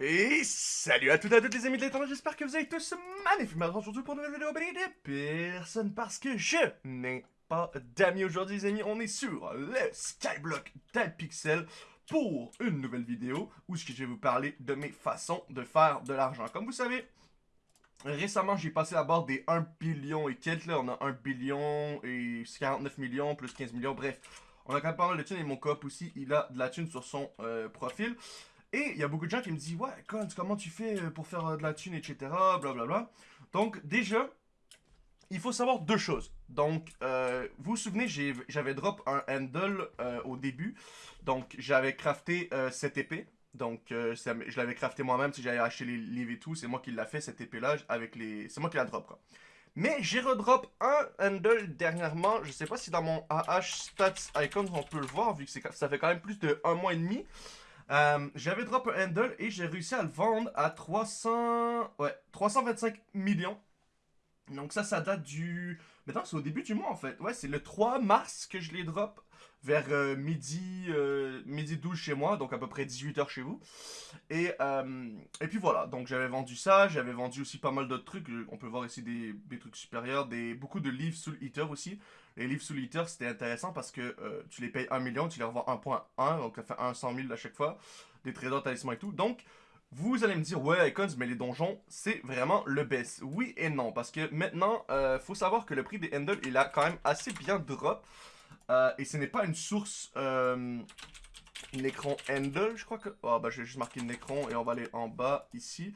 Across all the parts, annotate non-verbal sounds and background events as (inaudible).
Et salut à toutes et à toutes les amis de l'internet, j'espère que vous allez tous magnifiquement aujourd'hui pour une nouvelle vidéo de personne parce que je n'ai pas d'amis aujourd'hui les amis, on est sur le Skyblock Pixel pour une nouvelle vidéo où je vais vous parler de mes façons de faire de l'argent. Comme vous savez, récemment j'ai passé la barre des 1 billion et quelques, là on a 1 billion et 49 millions plus 15 millions, bref. On a quand même pas mal de thunes et mon cop aussi, il a de la thune sur son euh, profil. Et il y a beaucoup de gens qui me disent, ouais, comment tu fais euh, pour faire euh, de la thune, etc. Blablabla. Donc, déjà, il faut savoir deux choses. Donc, euh, vous vous souvenez, j'avais drop un handle au début. Donc, j'avais crafté cette épée. Donc, je l'avais crafté moi-même. Si j'avais acheté les livres et tout, c'est moi qui l'a fait, cette épée-là, avec les... C'est moi qui la drop, quoi. Mais j'ai redrop un handle dernièrement. Je sais pas si dans mon AH Stats Icon, on peut le voir, vu que ça fait quand même plus de un mois et demi. Euh, j'avais drop un handle et j'ai réussi à le vendre à 300... Ouais, 325 millions. Donc ça, ça date du... Maintenant, c'est au début du mois, en fait. Ouais, c'est le 3 mars que je les drop vers euh, midi, euh, midi 12 chez moi, donc à peu près 18h chez vous. Et, et puis voilà, donc j'avais vendu ça, j'avais vendu aussi pas mal d'autres trucs. On peut voir ici des, des trucs supérieurs, des, beaucoup de livres sous Eater aussi. Les livres sous c'était intéressant parce que euh, tu les payes 1 million, tu les revends 1.1, donc ça fait 100 000 à chaque fois, des trésors, talismans et tout. Donc, vous allez me dire, ouais, Icons, mais les donjons, c'est vraiment le best. Oui et non, parce que maintenant, euh, faut savoir que le prix des handles, il a quand même assez bien drop. Euh, et ce n'est pas une source... Euh, Necron Handle, je crois que... Oh, bah, je vais juste marquer Necron et on va aller en bas, ici.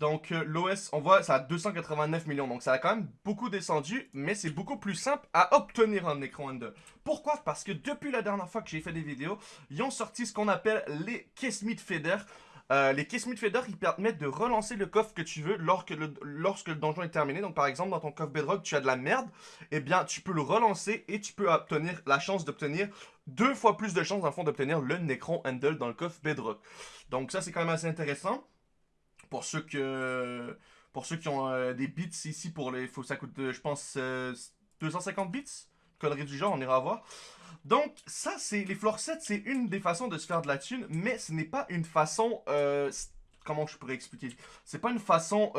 Donc euh, l'OS, on voit, ça a 289 millions. Donc ça a quand même beaucoup descendu, mais c'est beaucoup plus simple à obtenir un écran Ender. Pourquoi? Parce que depuis la dernière fois que j'ai fait des vidéos, ils ont sorti ce qu'on appelle les Kismet Feeder. Euh, les Kismet Feeder, ils permettent de relancer le coffre que tu veux lorsque le, donjon est terminé. Donc par exemple, dans ton coffre Bedrock, tu as de la merde. Eh bien, tu peux le relancer et tu peux obtenir la chance d'obtenir deux fois plus de chances, dans fond, d'obtenir le Necron Handle dans le coffre Bedrock. Donc ça, c'est quand même assez intéressant. Pour ceux que pour ceux qui ont euh, des bits ici pour les faut ça coûte euh, je pense 250 euh, bits connerie du genre on ira voir. Donc ça c'est les floor sets c'est une des façons de se faire de la thune mais ce n'est pas une façon comment je pourrais expliquer? C'est pas une façon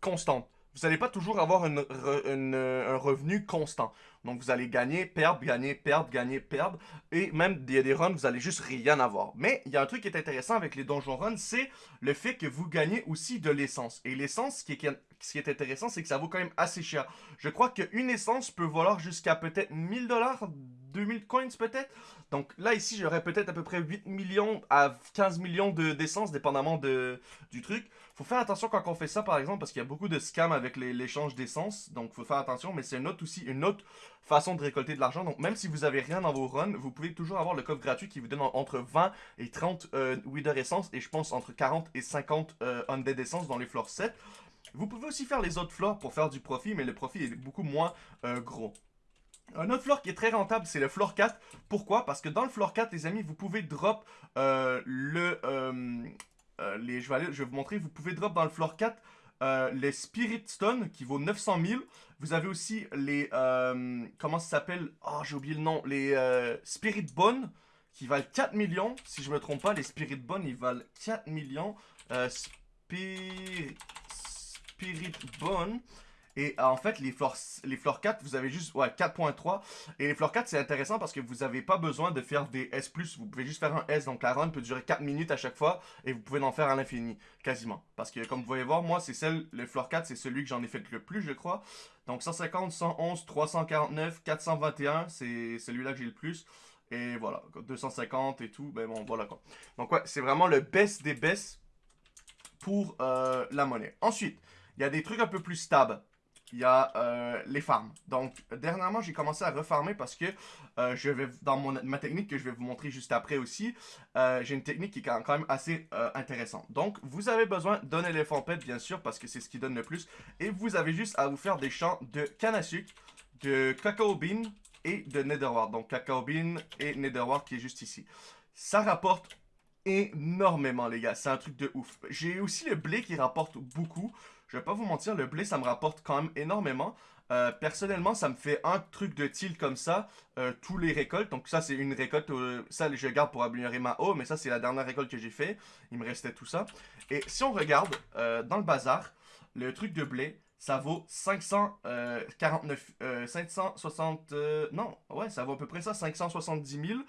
constante. Vous n'allez pas toujours avoir un revenu constant. Donc vous allez gagner, perdre, gagner, perdre, gagner, perdre. Et même il y a des runs, vous allez juste rien avoir. Mais il y a un truc qui est intéressant avec les donjon runs, c'est le fait que vous gagnez aussi de l'essence. Et l'essence, ce qui est, intéressant, c'est que ça vaut quand même assez cher. Je crois qu'une essence peut valoir jusqu'à peut-être 1000 dollars 2000 coins peut-être. Donc là, ici, j'aurais peut-être à peu près 8 millions à 15 millions d'essence, dépendamment du truc. Faut faire attention quand on fait ça, par exemple, parce qu'il y a beaucoup de scams avec l'échange d'essence. Donc, faut faire attention, mais c'est une autre aussi, une autre façon de récolter de l'argent. Donc, même si vous avez rien dans vos runs, vous pouvez toujours avoir le coffre gratuit qui vous donne entre 20 et 30 euh, Wither Essence, et je pense entre 40 et 50 euh, Undead Essence dans les floors 7. Vous pouvez aussi faire les autres floors pour faire du profit, mais le profit est beaucoup moins euh, gros. Un autre floor qui est très rentable, c'est le floor 4. Pourquoi? Parce que dans le floor 4, les amis, vous pouvez drop euh, le... Euh, les, je, je vais vous montrer, vous pouvez drop dans le floor 4 les Spirit Stone qui vaut 900 000. Vous avez aussi les... comment ça s'appelle? Oh, j'ai oublié le nom. Les Spirit Bone qui valent 4 millions. Si je me trompe pas, les Spirit Bone, ils valent 4 millions. Spirit... Spirit Bone... Et euh, en fait, les floors, les 4, vous avez juste ouais, 4.3. Et les floors 4, c'est intéressant parce que vous n'avez pas besoin de faire des S+. Vous pouvez juste faire un S. Donc la run peut durer 4 minutes à chaque fois. Et vous pouvez en faire à l'infini, quasiment. Parce que comme vous voyez voir, moi, c'est celle, le floor 4, c'est celui que j'en ai fait le plus, je crois. Donc 150, 111, 349, 421, c'est celui-là que j'ai le plus. Et voilà, 250 et tout, ben bon, voilà quoi. Donc ouais, c'est vraiment le best des best pour euh, la monnaie. Ensuite, il y a des trucs un peu plus stables il y a euh, les farms. Donc, dernièrement, j'ai commencé à refarmer parce que euh, je vais dans mon, ma technique que je vais vous montrer juste après aussi, euh, j'ai une technique qui est quand même assez intéressante. Donc, vous avez besoin d'un éléphant pet, bien sûr, parce que c'est ce qui donne le plus. Et vous avez juste à vous faire des champs de canne à sucre, de cacao bean et de netherward. Donc, cacao bean et netherward qui est juste ici. Ça rapporte énormément, les gars. C'est un truc de ouf. J'ai aussi le blé qui rapporte beaucoup. Je vais pas vous mentir, le blé, ça me rapporte quand même énormément. Euh, personnellement, ça me fait un truc de tilt comme ça, euh, tous les récoltes. Donc ça, c'est une récolte, euh, ça je garde pour améliorer ma eau, mais ça c'est la dernière récolte que j'ai fait. Il me restait tout ça. Et si on regarde dans le bazar, le truc de blé, ça vaut 549, 560, non, ouais, ça vaut à peu près ça, 570 000.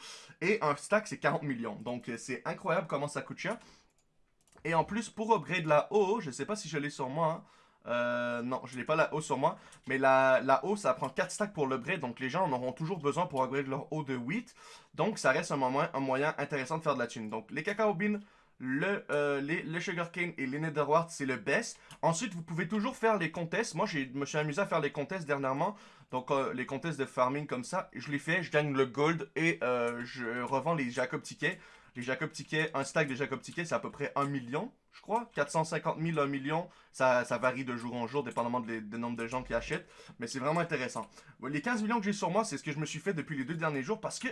Et un stack, c'est 40 millions. Donc c'est incroyable comment ça coûte cher. Et en plus, pour upgrade la eau, je sais pas si je l'ai sur moi, hein, euh, non, je n'ai pas la haut sur moi. Mais la, la haut, ça prend 4 stacks pour l'upgrade. Donc les gens en auront toujours besoin pour upgrade leur haut de 8. Donc ça reste un, moyen intéressant de faire de la thune. Donc les cacao beans, le, euh, les, le sugarcane et les netherwart, c'est le best. Ensuite, vous pouvez toujours faire les contests. Moi, je me suis amusé à faire les contests dernièrement. Donc euh, les contests de farming comme ça. Je les fais, je gagne le gold et je revends les Jacob tickets. Les Jacob tickets, un stack de Jacob tickets, c'est à peu près 1 million je crois. 450 000, 1 million, ça, varie de jour en jour, dépendamment du nombre de gens qui achètent. Mais c'est vraiment intéressant. Les 15 millions que j'ai sur moi, c'est ce que je me suis fait depuis les deux derniers jours parce que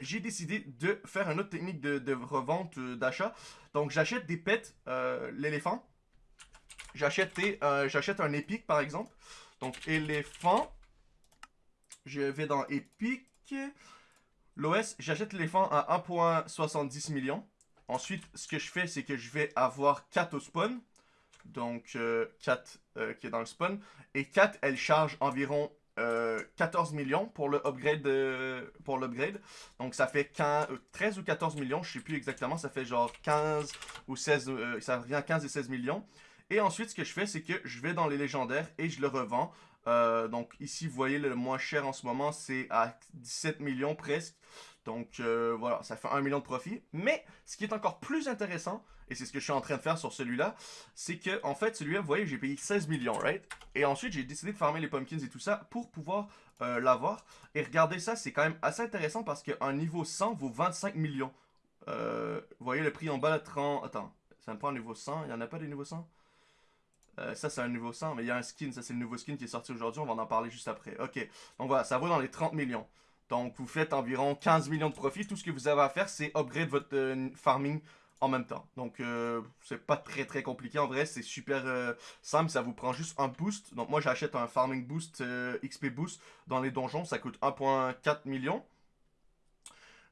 j'ai décidé de faire une autre technique de, revente, euh, d'achat. Donc j'achète des pets, euh, l'éléphant. J'achète euh, un épique par exemple. Donc éléphant. Je vais dans épique. L'OS, j'achète l'éléphant à 1.70 millions. Ensuite, ce que je fais, c'est que je vais avoir 4 au spawn. Donc, 4 euh, euh, qui est dans le spawn. Et 4, elle charge environ 14 euh, millions pour l'upgrade. Donc, ça fait 13 ou 14 millions. Je sais plus exactement. Ça fait genre 15 ou 16. ça revient à 15 et 16 millions. Et ensuite, ce que je fais, c'est que je vais dans les légendaires et je le revends. donc, ici, vous voyez, le moins cher en ce moment, c'est à 17 millions presque. Donc euh, voilà, ça fait 1 million de profit. Mais ce qui est encore plus intéressant, et c'est ce que je suis en train de faire sur celui-là, c'est que en fait celui-là, vous voyez, j'ai payé 16 millions, right? Et ensuite j'ai décidé de farmer les pumpkins et tout ça pour pouvoir euh, l'avoir. Et regardez ça, c'est quand même assez intéressant parce qu'un niveau 100 vaut 25 millions. Euh, vous voyez le prix en bas, 30... Attends, ça me prend un niveau 100, il n'y en a pas des niveaux 100 ça, c'est un niveau 100, mais il y a un skin. Ça, c'est le nouveau skin qui est sorti aujourd'hui. On va en parler juste après. Ok. Donc voilà, ça vaut dans les 30 millions. Donc, vous faites environ 15 millions de profits. Tout ce que vous avez à faire, c'est upgrade votre euh, farming en même temps. Donc, euh, c'est pas très très compliqué. En vrai, c'est super euh, simple. Ça vous prend juste un boost. Donc, moi, j'achète un farming boost, XP boost dans les donjons. Ça coûte 1.4 million.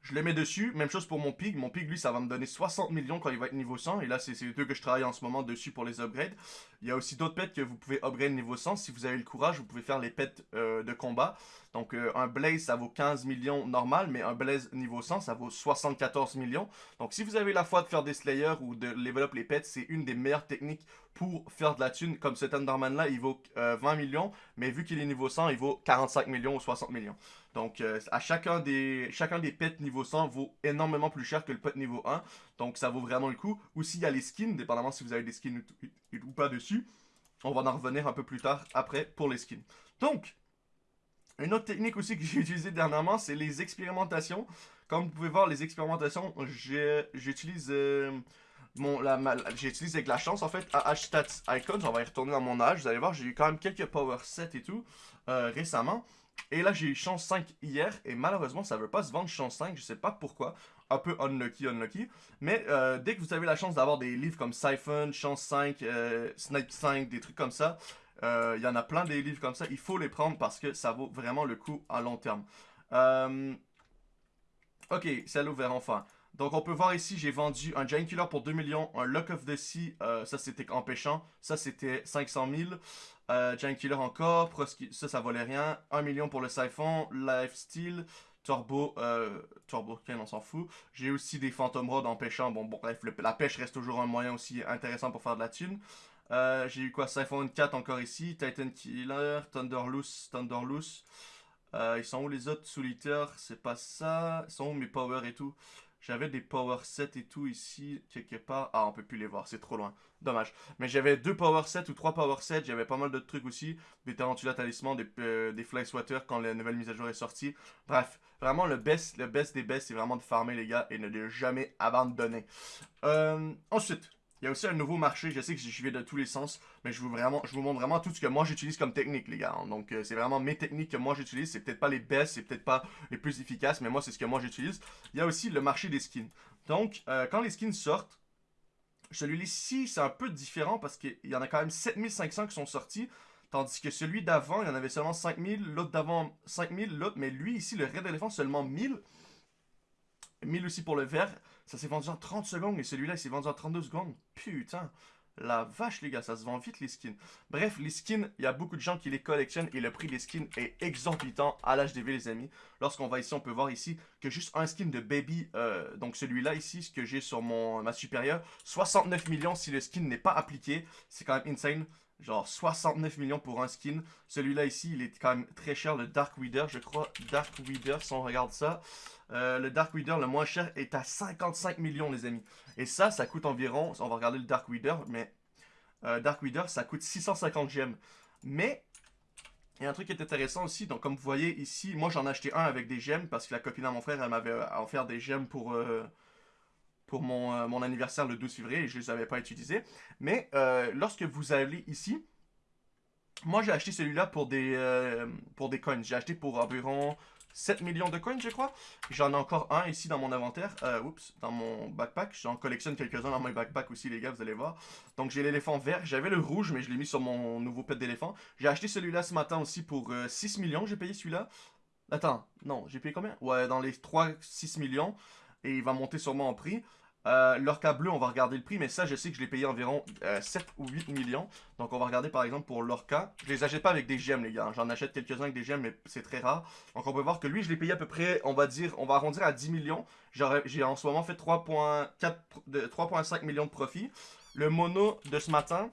Je le mets dessus. Même chose pour mon pig. Mon pig, lui, ça va me donner 60 millions quand il va être niveau 100. Et là, c'est les deux que je travaille en ce moment dessus pour les upgrades. Il y a aussi d'autres pets que vous pouvez upgrade niveau 100. Si vous avez le courage, vous pouvez faire les pets de combat. Donc euh, un Blaze, ça vaut 15 millions normal, mais un Blaze niveau 100, ça vaut 74 millions. Donc si vous avez la foi de faire des Slayers ou de level up les pets, c'est une des meilleures techniques pour faire de la thune. Comme cet Enderman là, il vaut 20 euh, millions, mais vu qu'il est niveau 100, il vaut 45 millions ou 60 millions. Donc euh, à chacun des, chacun des pets niveau 100 vaut énormément plus cher que le pet niveau 1. Donc ça vaut vraiment le coup. Ou s'il y a les skins, dépendamment si vous avez des skins ou pas dessus. On va en revenir un peu plus tard après pour les skins. Donc, une autre technique aussi que (laughs) j'ai utilisée dernièrement, c'est les expérimentations. Comme vous pouvez voir, les expérimentations, j'utilise euh, j'utilise avec la chance en fait à Stats Icons. On va y retourner dans mon âge. Vous allez voir, j'ai eu quand même quelques power sets et tout euh, récemment. Et là, j'ai eu chance 5 hier. Et malheureusement, ça veut pas se vendre chance 5. Je sais pas pourquoi. Un peu unlucky, unlucky. Mais euh, dès que vous avez la chance d'avoir des livres comme Siphon, chance 5, Snipe 5, des trucs comme ça, euh, il y en a plein des livres comme ça. Il faut les prendre parce que ça vaut vraiment le coup à long terme. Euh, ok, c'est ouvert enfin. Donc on peut voir ici, j'ai vendu un Giant Killer pour 2 millions, un Lock of the Sea, ça c'était empêchant, ça c'était 500 000. Giant Killer encore, ça ça valait rien, 1 million pour le Siphon, Lifesteal, Turbo, Turbo, on s'en fout. J'ai aussi des Phantom Rod empêchant, bon, bon bref, la pêche reste toujours un moyen aussi intéressant pour faire de la thune. Euh, j'ai eu quoi Siphon 4 encore ici. Titan Killer, Thunderloose, Thunderloose. Euh, ils sont où les autres Solitaire, c'est pas ça. Ils sont où mes power et tout? J'avais des power sets et tout ici, quelque part. Ah, on peut plus les voir, c'est trop loin. Dommage. Mais j'avais deux power sets ou trois power sets. J'avais pas mal d'autres trucs aussi. Des Tarantula Talisman, des, euh, des Fly Swatter quand la nouvelle mise à jour est sortie. Bref, vraiment le best, le best des best, c'est vraiment de farmer les gars et ne de jamais abandonner. Euh, ensuite, il y a aussi un nouveau marché, je sais que je vais de tous les sens, mais je vous, vraiment, montre vraiment tout ce que moi j'utilise comme technique, les gars. Donc euh, c'est vraiment mes techniques que moi j'utilise, c'est peut-être pas les best, c'est peut-être pas les plus efficaces, mais moi c'est ce que moi j'utilise. Il y a aussi le marché des skins. Donc euh, quand les skins sortent, celui-ci c'est un peu différent parce qu'il y en a quand même 7500 qui sont sortis. Tandis que celui d'avant, il y en avait seulement 5000, l'autre d'avant 5000, l'autre, mais lui ici, le Red Elephant, seulement 1000. 1000 aussi pour le vert. Ça s'est vendu en 30 secondes et celui-là, il s'est vendu en 32 secondes. Putain. La vache, les gars, ça se vend vite les skins. Bref, les skins, il y a beaucoup de gens qui les collectionnent et le prix des skins est exorbitant à l'HDV, les amis. Lorsqu'on va ici, on peut voir ici que juste un skin de Baby, euh, donc celui-là ici, ce que j'ai sur ma supérieure, 69 millions si le skin n'est pas appliqué. C'est quand même insane. Genre 69 millions pour un skin. Celui-là ici, il est quand même très cher, le Dark Weeder, je crois. Dark Weeder, si on regarde ça. Euh, le Dark Weeder, le moins cher, est à 55 millions, les amis. Et ça, ça coûte environ, on va regarder le Dark Weeder, mais euh, Dark Weeder, ça coûte 650 gemmes. Mais, il y a un truc qui est intéressant aussi. Donc, comme vous voyez ici, moi, j'en ai acheté un avec des gemmes parce que la copine à mon frère, elle m'avait offert des gemmes pour... Euh, pour mon, mon, anniversaire le 12 février je ne les avais pas utilisés. Mais lorsque vous allez ici, moi j'ai acheté celui-là pour des pour des coins. J'ai acheté pour environ 7 millions de coins, je crois. J'en ai encore un ici dans mon inventaire. Euh, oups, dans mon backpack. J'en collectionne quelques-uns dans mon backpack aussi, les gars, vous allez voir. Donc, j'ai l'éléphant vert. J'avais le rouge, mais je l'ai mis sur mon nouveau pet d'éléphant. J'ai acheté celui-là ce matin aussi pour 6 euh, millions. J'ai payé celui-là. Attends, non, j'ai payé combien? Ouais, dans les 3-6 millions. Et il va monter sûrement en prix. Euh, l'orca bleu, on va regarder le prix, mais ça, je sais que je l'ai payé environ 7 euh, ou 8 millions. Donc, on va regarder par exemple pour l'orca. Je les achète pas avec des gemmes, les gars. J'en achète quelques-uns avec des gemmes, mais c'est très rare. Donc, on peut voir que lui, je l'ai payé à peu près, on va dire, on va arrondir à 10 millions. J'ai en ce moment fait 3,5 millions de profit. Le mono de ce matin,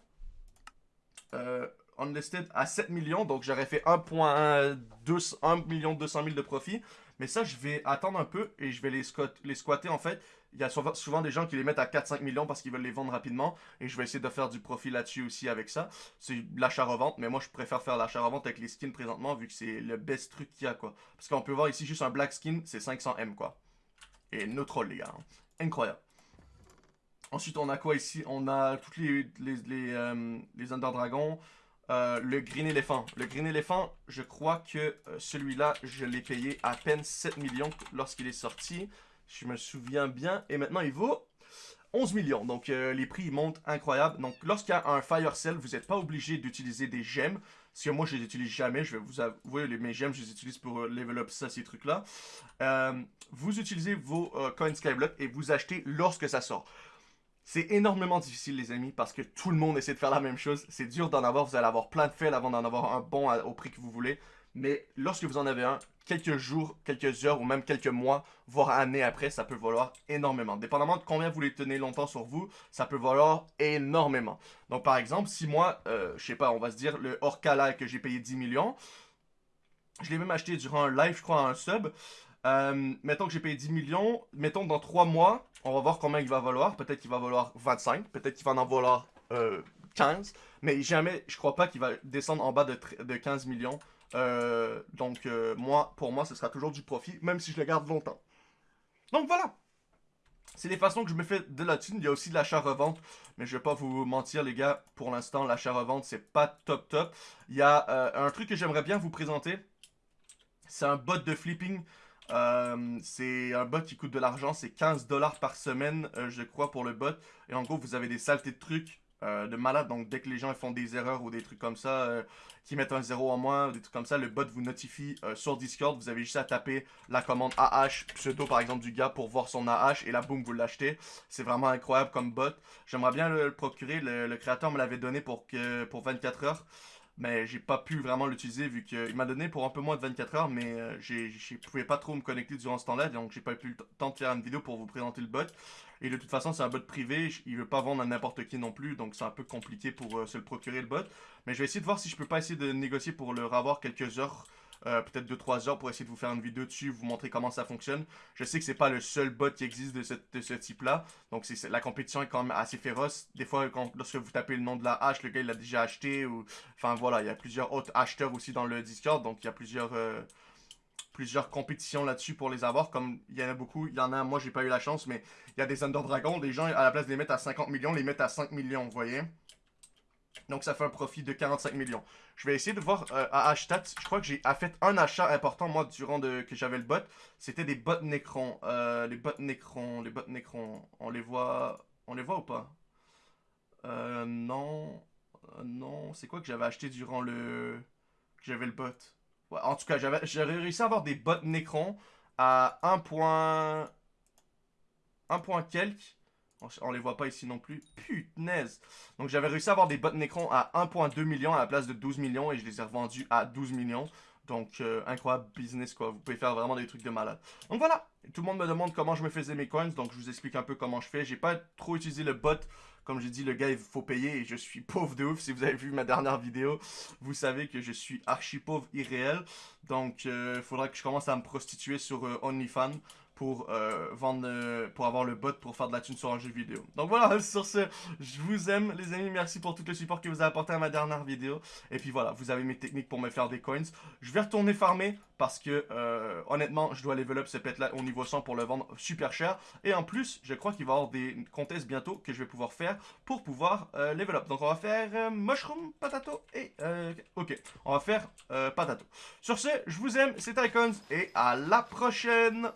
euh, unlisted à 7 millions. Donc, j'aurais fait 1,1 million 200 000 de profit. Mais ça, je vais attendre un peu et je vais les, les squatter en fait. Il y a souvent, des gens qui les mettent à 4-5 millions parce qu'ils veulent les vendre rapidement. Et je vais essayer de faire du profit là-dessus aussi avec ça. C'est l'achat-revente, mais moi je préfère faire l'achat-revente avec les skins présentement vu que c'est le best truc qu'il y a quoi. Parce qu'on peut voir ici juste un black skin, c'est 500M quoi. Et no troll les gars. Hein. Incroyable. Ensuite on a quoi ici? On a toutes les, les, les, euh, les Under Dragons. Euh, le Green Elephant. Le Green Elephant, je crois que euh, celui-là, je l'ai payé à peine 7 millions lorsqu'il est sorti. Je me souviens bien. Et maintenant, il vaut 11 millions. Donc, euh, les prix montent incroyable. Donc, lorsqu'il y a un Fire Cell, vous n'êtes pas obligé d'utiliser des gemmes. Parce que moi, je les utilise jamais. Je vais vous avouer, les, mes gemmes, je les utilise pour level up ça, ces trucs-là. vous utilisez vos coins Skyblock et vous achetez lorsque ça sort. C'est énormément difficile, les amis, parce que tout le monde essaie de faire la même chose. C'est dur d'en avoir, vous allez avoir plein de fails avant d'en avoir un bon au prix que vous voulez. Mais lorsque vous en avez un, quelques jours, quelques heures ou même quelques mois, voire années après, ça peut valoir énormément. Dépendamment de combien vous les tenez longtemps sur vous, ça peut valoir énormément. Donc par exemple, si moi, euh, je sais pas, on va se dire le Orca que j'ai payé 10 millions, je l'ai même acheté durant un live, je crois, un sub. Euh, mettons que j'ai payé 10 millions. Mettons dans 3 mois, on va voir combien il va valoir. Peut-être qu'il va valoir 25. Peut-être qu'il va en valoir 15. Euh, Mais jamais, je crois pas qu'il va descendre en bas de, de 15 millions. Euh, donc, moi, pour moi, ce sera toujours du profit, même si je le garde longtemps. Donc voilà. C'est les façons que je me fais de la thune. Il y a aussi de l'achat-revente. Mais je vais pas vous mentir, les gars. Pour l'instant, l'achat-revente, c'est pas top top. Il y a un truc que j'aimerais bien vous présenter. C'est un bot de flipping. Euh, c'est un bot qui coûte de l'argent, c'est 15 dollars par semaine, euh, je crois, pour le bot. Et en gros, vous avez des saletés de trucs euh, de malade. Donc, dès que les gens font des erreurs ou des trucs comme ça, qui mettent un zéro en moins, des trucs comme ça, le bot vous notifie sur Discord. Vous avez juste à taper la commande AH, pseudo par exemple du gars pour voir son AH, et là, boum, vous l'achetez. C'est vraiment incroyable comme bot. J'aimerais bien le, procurer. Le, créateur me l'avait donné pour, que, pour 24 heures mais j'ai pas pu vraiment l'utiliser vu qu'il m'a donné pour un peu moins de 24 heures, mais euh, je pouvais pas trop me connecter durant ce temps-là, donc j'ai pas eu le temps de faire une vidéo pour vous présenter le bot. Et de toute façon, c'est un bot privé, il veut pas vendre à n'importe qui non plus, donc c'est un peu compliqué pour euh, se le procurer le bot. Mais je vais essayer de voir si je peux pas essayer de négocier pour le avoir quelques heures euh, peut-être 2-3 heures pour essayer de vous faire une vidéo dessus, vous montrer comment ça fonctionne. Je sais que c'est pas le seul bot qui existe de, ce type-là, donc c'est la compétition est quand même assez féroce. Des fois, lorsque vous tapez le nom de la hache, le gars il l'a déjà acheté, ou... Enfin voilà, il y a plusieurs autres acheteurs aussi dans le Discord, donc il y a plusieurs... Euh, plusieurs compétitions là-dessus pour les avoir, comme il y en a beaucoup, il y en a, moi j'ai pas eu la chance, mais il y a des Under Dragon, des gens à la place de les mettre à 50 millions, les mettent à 5 millions, vous voyez donc ça fait un profit de 45 millions. Je vais essayer de voir euh, à Hashtag. Je crois que j'ai fait un achat important moi durant de, que j'avais le bot. C'était des bots Necron. Euh, les bots Necron. Les bots Necron. On les voit. On les voit ou pas? Euh, Non. Non, c'est quoi que j'avais acheté durant le... que j'avais le bot? En tout cas, j'avais j'avais réussi à avoir des bots Necron à 1 point... 1 point quelques. On, les voit pas ici non plus. Punaise. Donc j'avais réussi à avoir des bots Necron à 1.2 millions à la place de 12 millions et je les ai revendus à 12 millions. Donc, euh, incroyable business, quoi. Vous pouvez faire vraiment des trucs de malade. Donc voilà, tout le monde me demande comment je me faisais mes coins, donc je vous explique un peu comment je fais. J'ai pas trop utilisé le bot. Comme j'ai dit, le gars, il faut payer et je suis (laughs) pauvre de ouf. Si vous avez vu ma dernière vidéo, vous savez que je suis archi pauvre irréel. Donc, il euh, faudra que je commence à me prostituer sur euh, OnlyFans pour euh, vendre, euh, pour avoir le bot pour faire de la thune sur un jeu vidéo. Donc voilà, (laughs) sur ce, je vous aime les amis, merci pour tout le support que vous avez apporté à ma dernière vidéo. Et puis voilà, vous avez mes techniques pour me faire des coins. Je vais retourner farmer parce que euh, honnêtement, je dois level up ce pet là au niveau 100 pour le vendre super cher. Et en plus, je crois qu'il va y avoir des contests bientôt que je vais pouvoir faire pour pouvoir level up. Donc on va faire mushroom, patato et... ok, on va faire patato. Sur ce, je vous aime, c'était Icons et à la prochaine